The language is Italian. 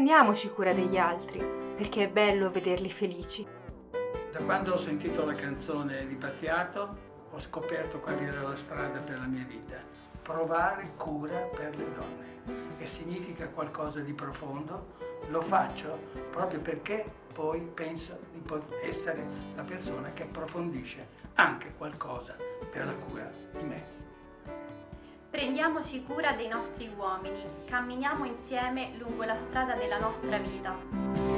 Prendiamoci cura degli altri, perché è bello vederli felici. Da quando ho sentito la canzone di Battiato ho scoperto qual era la strada per la mia vita. Provare cura per le donne, che significa qualcosa di profondo. Lo faccio proprio perché poi penso di essere la persona che approfondisce anche qualcosa per la cura di me. Prendiamoci cura dei nostri uomini, camminiamo insieme lungo la strada della nostra vita.